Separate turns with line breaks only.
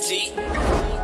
See.